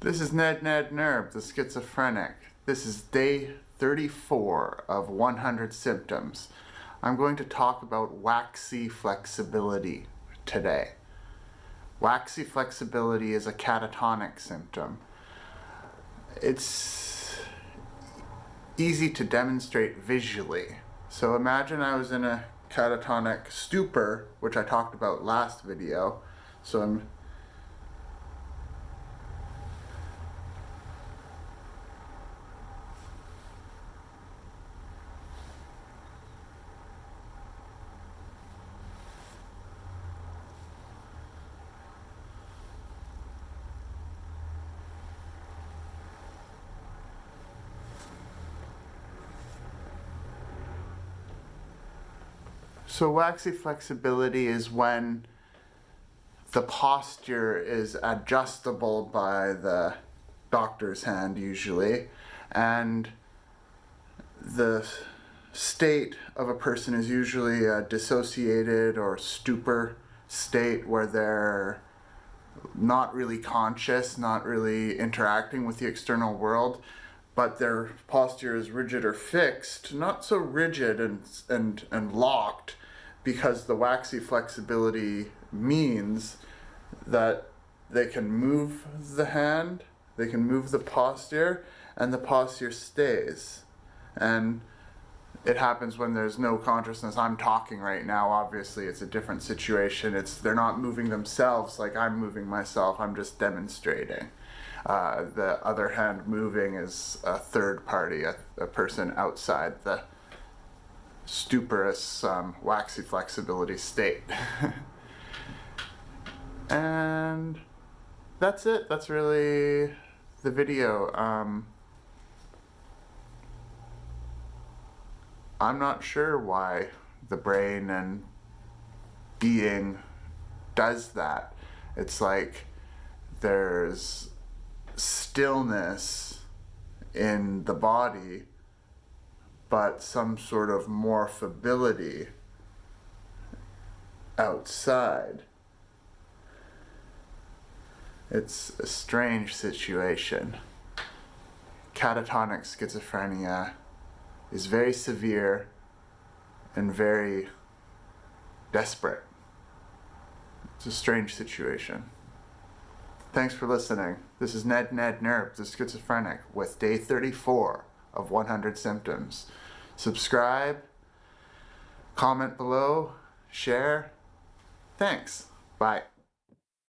This is Ned Ned Nerb, the schizophrenic. This is day 34 of 100 symptoms. I'm going to talk about waxy flexibility today. Waxy flexibility is a catatonic symptom. It's easy to demonstrate visually. So imagine I was in a catatonic stupor, which I talked about last video. So I'm So waxy flexibility is when the posture is adjustable by the doctor's hand usually and the state of a person is usually a dissociated or stupor state where they're not really conscious, not really interacting with the external world, but their posture is rigid or fixed, not so rigid and, and, and locked, because the waxy flexibility means that they can move the hand, they can move the posture, and the posture stays. And it happens when there's no consciousness. I'm talking right now, obviously it's a different situation. It's They're not moving themselves like I'm moving myself, I'm just demonstrating. Uh, the other hand moving is a third party, a, a person outside the stuporous um, waxy flexibility state. and that's it. That's really the video. Um, I'm not sure why the brain and being does that. It's like there's stillness in the body but some sort of morphability outside. It's a strange situation. Catatonic schizophrenia is very severe and very desperate. It's a strange situation. Thanks for listening. This is Ned Ned Nerb, the schizophrenic, with day 34 of 100 symptoms. Subscribe, comment below, share. Thanks. Bye.